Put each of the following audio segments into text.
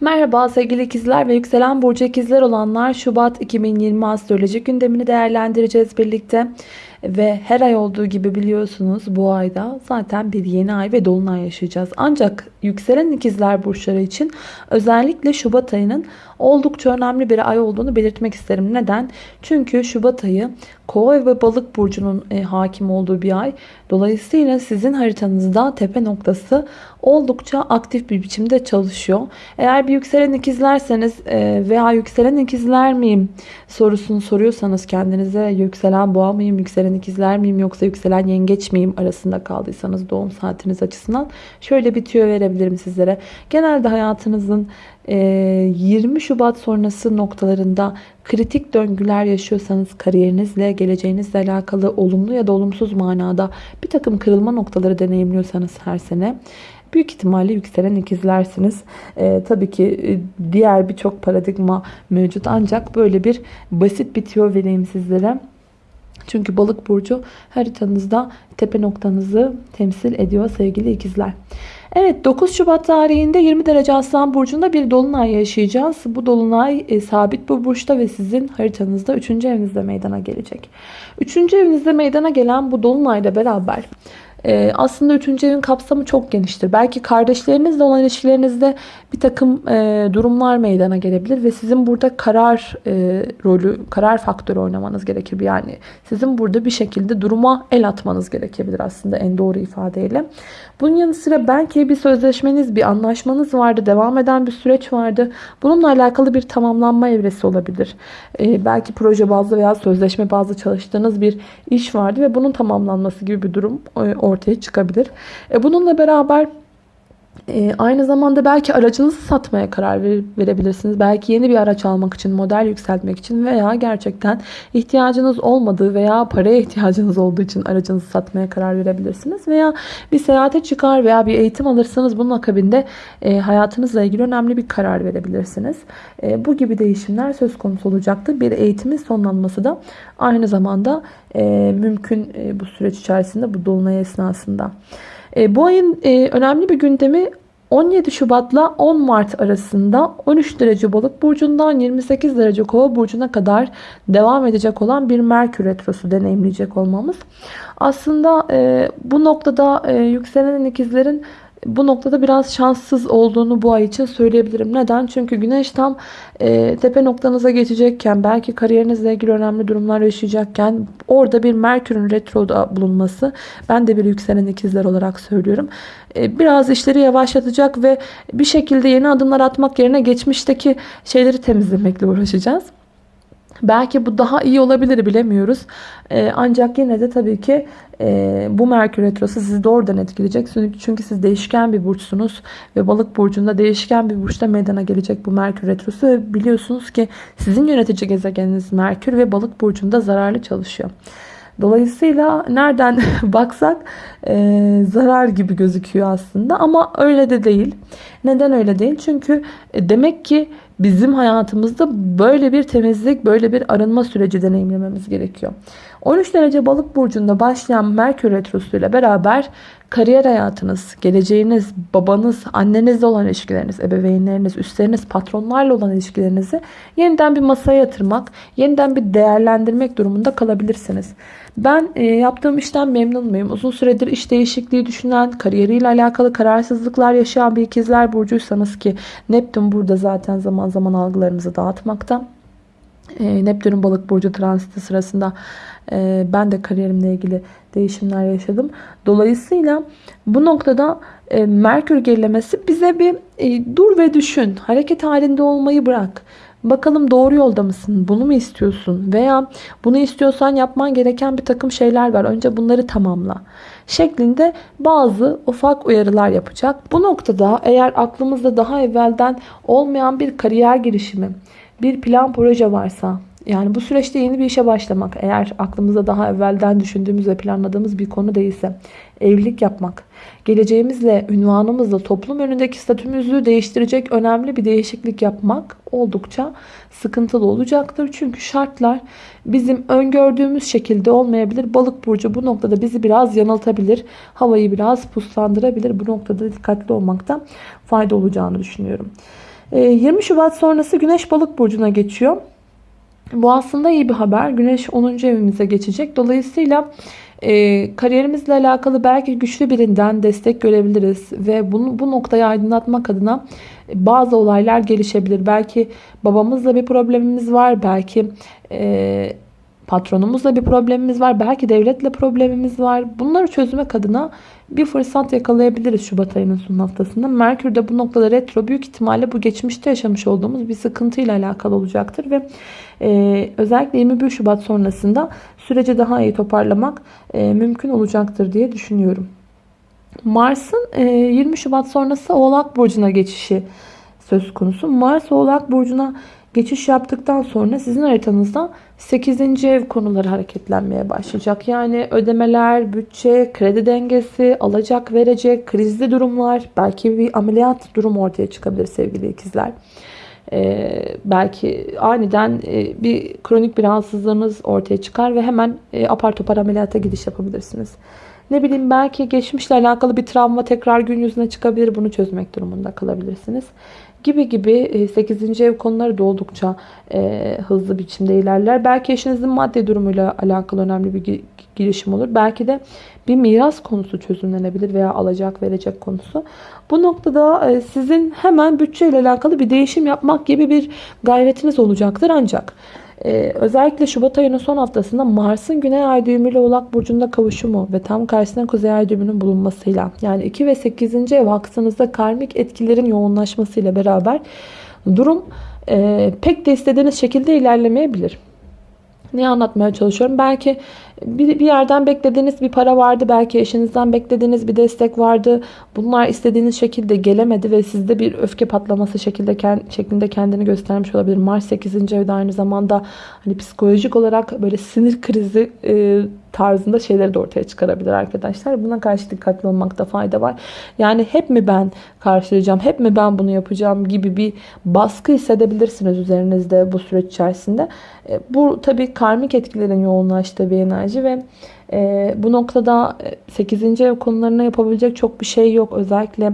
Merhaba sevgili ikizler ve yükselen burcu ikizler olanlar Şubat 2020 astroloji gündemini değerlendireceğiz birlikte. Ve her ay olduğu gibi biliyorsunuz bu ayda zaten bir yeni ay ve dolunay yaşayacağız. Ancak yükselen ikizler burçları için özellikle Şubat ayının oldukça önemli bir ay olduğunu belirtmek isterim. Neden? Çünkü Şubat ayı Kova ve Balık burcunun e, hakim olduğu bir ay. Dolayısıyla sizin haritanızda tepe noktası oldukça aktif bir biçimde çalışıyor. Eğer bir yükselen ikizlerseniz e, veya yükselen ikizler miyim sorusunu soruyorsanız kendinize yükselen boğa mıyım, yükselen ikizler miyim yoksa yükselen yengeç miyim arasında kaldıysanız doğum saatiniz açısından şöyle bir tüyo verebilirim sizlere. Genelde hayatınızın 20 Şubat sonrası noktalarında kritik döngüler yaşıyorsanız kariyerinizle, geleceğinizle alakalı olumlu ya da olumsuz manada bir takım kırılma noktaları deneyimliyorsanız her sene büyük ihtimalle yükselen ikizlersiniz. Ee, tabii ki e, diğer birçok paradigma mevcut ancak böyle bir basit bir tüyo vereyim sizlere. Çünkü balık burcu haritanızda tepe noktanızı temsil ediyor sevgili ikizler. Evet 9 Şubat tarihinde 20 derece Aslan Burcu'nda bir dolunay yaşayacağız. Bu dolunay e, sabit bu burçta ve sizin haritanızda 3. evinizde meydana gelecek. 3. evinizde meydana gelen bu dolunayla beraber ee, aslında üçüncü evin kapsamı çok geniştir. Belki kardeşlerinizle olan ilişkilerinizde bir takım e, durumlar meydana gelebilir ve sizin burada karar e, rolü, karar faktörü oynamanız gerekir. Yani sizin burada bir şekilde duruma el atmanız gerekebilir aslında en doğru ifadeyle. Bunun yanı sıra belki bir sözleşmeniz, bir anlaşmanız vardı, devam eden bir süreç vardı. Bununla alakalı bir tamamlanma evresi olabilir. Ee, belki proje bazlı veya sözleşme bazlı çalıştığınız bir iş vardı ve bunun tamamlanması gibi bir durum e, ortaya çıkabilir. E, bununla beraber e, aynı zamanda belki aracınızı satmaya karar verebilirsiniz. Belki yeni bir araç almak için, model yükseltmek için veya gerçekten ihtiyacınız olmadığı veya paraya ihtiyacınız olduğu için aracınızı satmaya karar verebilirsiniz. Veya bir seyahate çıkar veya bir eğitim alırsanız bunun akabinde e, hayatınızla ilgili önemli bir karar verebilirsiniz. E, bu gibi değişimler söz konusu olacaktır. Bir eğitimin sonlanması da aynı zamanda e, mümkün e, bu süreç içerisinde bu dolunay esnasında. E, bu ayın e, önemli bir gündemi 17 Şubat'la 10 Mart arasında 13 derece balık burcundan 28 derece kova burcuna kadar devam edecek olan bir Merkür Retrosu deneyimleyecek olmamız. Aslında e, bu noktada yükselen ikizlerin bu noktada biraz şanssız olduğunu bu ay için söyleyebilirim. Neden? Çünkü güneş tam e, tepe noktanıza geçecekken belki kariyerinizle ilgili önemli durumlar yaşayacakken orada bir Merkür'ün retroda bulunması ben de bir yükselen ikizler olarak söylüyorum. E, biraz işleri yavaşlatacak ve bir şekilde yeni adımlar atmak yerine geçmişteki şeyleri temizlemekle uğraşacağız. Belki bu daha iyi olabilir bilemiyoruz. Ee, ancak yine de tabii ki e, bu Merkür Retrosu sizi doğrudan etkileyecek. Çünkü siz değişken bir burçsunuz. Ve balık burcunda değişken bir burçta meydana gelecek bu Merkür Retrosu. Ve biliyorsunuz ki sizin yönetici gezegeniniz Merkür ve balık burcunda zararlı çalışıyor. Dolayısıyla nereden baksak e, zarar gibi gözüküyor aslında ama öyle de değil. Neden öyle değil? Çünkü e, demek ki bizim hayatımızda böyle bir temizlik, böyle bir arınma süreci deneyimlememiz gerekiyor. 13 derece balık burcunda başlayan Merkür Retrosu ile beraber kariyer hayatınız, geleceğiniz, babanız, annenizle olan ilişkileriniz, ebeveynleriniz, üstleriniz, patronlarla olan ilişkilerinizi yeniden bir masaya yatırmak, yeniden bir değerlendirmek durumunda kalabilirsiniz. Ben e, yaptığım işten memnun muyum? Uzun süredir iş değişikliği düşünen, kariyeriyle alakalı kararsızlıklar yaşayan bir ikizler burcuysanız ki Neptün burada zaten zaman zaman algılarımızı dağıtmakta. E, Neptün'ün balık burcu transiti sırasında e, ben de kariyerimle ilgili değişimler yaşadım. Dolayısıyla bu noktada e, Merkür gerilemesi bize bir e, dur ve düşün. Hareket halinde olmayı bırak. Bakalım doğru yolda mısın? Bunu mu istiyorsun? Veya bunu istiyorsan yapman gereken bir takım şeyler var. Önce bunları tamamla. Şeklinde bazı ufak uyarılar yapacak. Bu noktada eğer aklımızda daha evvelden olmayan bir kariyer girişimi, bir plan proje varsa yani bu süreçte yeni bir işe başlamak eğer aklımızda daha evvelden düşündüğümüz ve planladığımız bir konu değilse evlilik yapmak, geleceğimizle, ünvanımızla toplum önündeki statümüzü değiştirecek önemli bir değişiklik yapmak oldukça sıkıntılı olacaktır. Çünkü şartlar bizim öngördüğümüz şekilde olmayabilir. Balık burcu bu noktada bizi biraz yanıltabilir. Havayı biraz puslandırabilir. Bu noktada dikkatli olmakta fayda olacağını düşünüyorum. E, 20 Şubat sonrası Güneş Balık burcuna geçiyor. Bu aslında iyi bir haber. Güneş 10. evimize geçecek. Dolayısıyla e, kariyerimizle alakalı belki güçlü birinden destek görebiliriz. Ve bunu, bu noktayı aydınlatmak adına bazı olaylar gelişebilir. Belki babamızla bir problemimiz var. Belki e, patronumuzla bir problemimiz var. Belki devletle problemimiz var. Bunları çözmek adına bir fırsat yakalayabiliriz Şubat ayının son haftasında. Merkür de bu noktada retro büyük ihtimalle bu geçmişte yaşamış olduğumuz bir sıkıntıyla alakalı olacaktır. Ve e, özellikle 21 Şubat sonrasında süreci daha iyi toparlamak e, mümkün olacaktır diye düşünüyorum. Mars'ın e, 20 Şubat sonrası Oğlak Burcu'na geçişi söz konusu. Mars Oğlak Burcu'na geçiş yaptıktan sonra sizin haritanızda 8. ev konuları hareketlenmeye başlayacak. Yani ödemeler, bütçe, kredi dengesi, alacak verecek, krizli durumlar, belki bir ameliyat durum ortaya çıkabilir sevgili ikizler. Ee, belki aniden e, bir kronik bir rahatsızlığınız ortaya çıkar ve hemen e, apar topar ameliyata gidiş yapabilirsiniz. Ne bileyim belki geçmişle alakalı bir travma tekrar gün yüzüne çıkabilir. Bunu çözmek durumunda kalabilirsiniz gibi gibi 8. E, ev konuları da oldukça e, hızlı biçimde ilerler. Belki eşinizin maddi durumuyla alakalı önemli bir girişim olur. Belki de bir miras konusu çözümlenebilir veya alacak verecek konusu. Bu noktada e, sizin hemen bütçeyle alakalı bir değişim yapmak gibi bir gayretiniz olacaktır ancak ee, özellikle Şubat ayının son haftasında Mars'ın Güney Ay düğümüyle Oğlak Burcu'nda kavuşumu ve tam karşısında Kuzey Ay düğümünün bulunmasıyla yani 2 ve 8. ev aksınızda karmik etkilerin yoğunlaşmasıyla beraber durum e, pek de istediğiniz şekilde ilerlemeyebilir. Ne anlatmaya çalışıyorum? Belki bir, bir yerden beklediğiniz bir para vardı. Belki eşinizden beklediğiniz bir destek vardı. Bunlar istediğiniz şekilde gelemedi ve sizde bir öfke patlaması şekilde şeklinde kendini göstermiş olabilir. Mars 8. evde aynı zamanda hani psikolojik olarak böyle sinir krizi e, tarzında şeyleri de ortaya çıkarabilir arkadaşlar. Buna karşı dikkatli olmakta fayda var. Yani hep mi ben karşılayacağım, hep mi ben bunu yapacağım gibi bir baskı hissedebilirsiniz üzerinizde bu süreç içerisinde. E, bu tabii karmik etkilerin yoğunlaştığı bir enerji ve e, bu noktada 8. ev konularına yapabilecek çok bir şey yok. Özellikle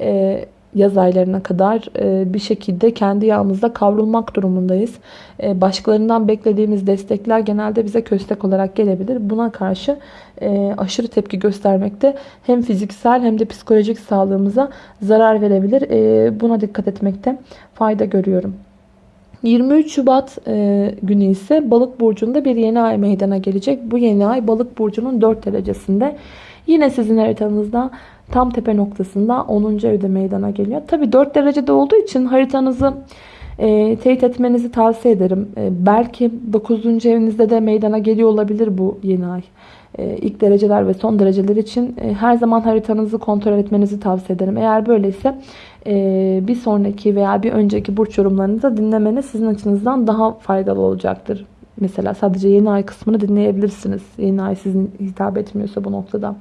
e, yaz aylarına kadar e, bir şekilde kendi yağımızda kavrulmak durumundayız. E, başkalarından beklediğimiz destekler genelde bize köstek olarak gelebilir. Buna karşı e, aşırı tepki göstermekte hem fiziksel hem de psikolojik sağlığımıza zarar verebilir. Buna dikkat etmekte fayda görüyorum. 23 Şubat günü ise balık burcunda bir yeni ay meydana gelecek. Bu yeni ay balık burcunun 4 derecesinde. Yine sizin haritanızda tam tepe noktasında 10. evde meydana geliyor. Tabi 4 derecede olduğu için haritanızı e, teyit etmenizi tavsiye ederim. E, belki 9. evinizde de meydana geliyor olabilir bu yeni ay. E, ilk dereceler ve son dereceler için e, her zaman haritanızı kontrol etmenizi tavsiye ederim. Eğer böyleyse e, bir sonraki veya bir önceki burç yorumlarınızı dinlemeniz sizin açınızdan daha faydalı olacaktır. Mesela sadece yeni ay kısmını dinleyebilirsiniz. Yeni ay sizin hitap etmiyorsa bu noktada.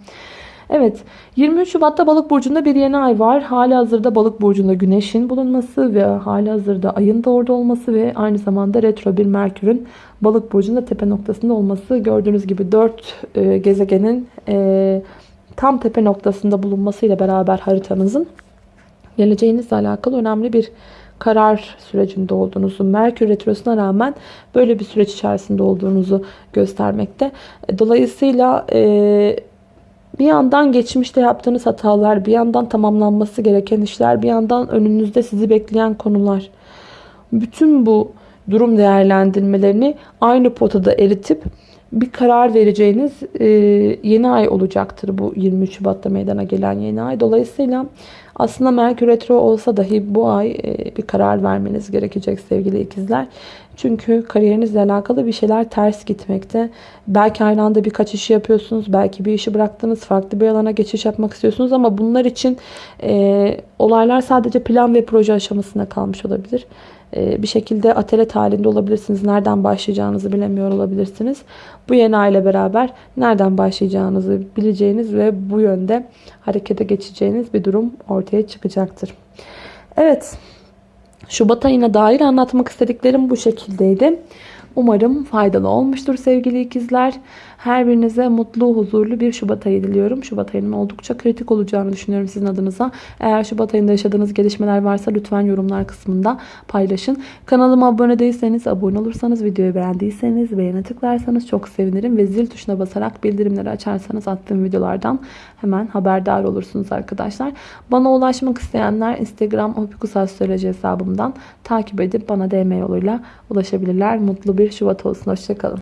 Evet 23 Şubat'ta balık burcunda bir yeni ay var. Hali hazırda balık burcunda güneşin bulunması ve hali hazırda ayın da orada olması ve aynı zamanda retro bir merkürün balık burcunda tepe noktasında olması. Gördüğünüz gibi 4 e, gezegenin e, tam tepe noktasında bulunmasıyla beraber haritanızın geleceğinizle alakalı önemli bir karar sürecinde olduğunuzu, Merkür Retrosu'na rağmen böyle bir süreç içerisinde olduğunuzu göstermekte. Dolayısıyla e, bir yandan geçmişte yaptığınız hatalar, bir yandan tamamlanması gereken işler, bir yandan önünüzde sizi bekleyen konular. Bütün bu durum değerlendirmelerini aynı potada eritip bir karar vereceğiniz e, yeni ay olacaktır bu 23 Şubat'ta meydana gelen yeni ay. Dolayısıyla aslında Merkür Retro olsa dahi bu ay e, bir karar vermeniz gerekecek sevgili ikizler. Çünkü kariyerinizle alakalı bir şeyler ters gitmekte. Belki aynı anda birkaç işi yapıyorsunuz. Belki bir işi bıraktınız. Farklı bir alana geçiş yapmak istiyorsunuz. Ama bunlar için e, olaylar sadece plan ve proje aşamasında kalmış olabilir. E, bir şekilde atelet halinde olabilirsiniz. Nereden başlayacağınızı bilemiyor olabilirsiniz. Bu yeni aile beraber nereden başlayacağınızı bileceğiniz ve bu yönde harekete geçeceğiniz bir durum ortaya çıkacaktır. Evet. Şubat ayına dair anlatmak istediklerim bu şekildeydi. Umarım faydalı olmuştur sevgili ikizler. Her birinize mutlu, huzurlu bir Şubat ayı diliyorum. Şubat ayının oldukça kritik olacağını düşünüyorum sizin adınıza. Eğer Şubat ayında yaşadığınız gelişmeler varsa lütfen yorumlar kısmında paylaşın. Kanalıma abone değilseniz, abone olursanız, videoyu beğendiyseniz, beğene tıklarsanız çok sevinirim. Ve zil tuşuna basarak bildirimleri açarsanız attığım videolardan hemen haberdar olursunuz arkadaşlar. Bana ulaşmak isteyenler Instagram opikusastroloji hesabımdan takip edip bana DM yoluyla ulaşabilirler. Mutlu bir Şubat olsun. Hoşçakalın.